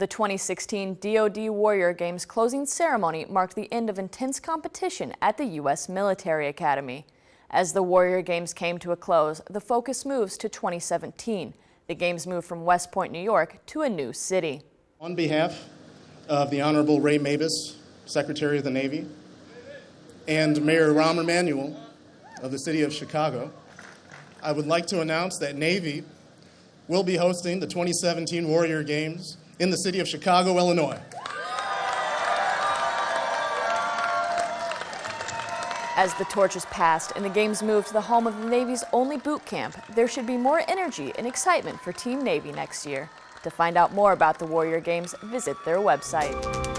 The 2016 DoD Warrior Games closing ceremony marked the end of intense competition at the U.S. Military Academy. As the Warrior Games came to a close, the focus moves to 2017. The games move from West Point, New York to a new city. On behalf of the Honorable Ray Mabus, Secretary of the Navy, and Mayor Rahm Emanuel of the City of Chicago, I would like to announce that Navy will be hosting the 2017 Warrior Games in the city of Chicago, Illinois. As the torch is passed and the games move to the home of the Navy's only boot camp, there should be more energy and excitement for Team Navy next year. To find out more about the Warrior Games, visit their website.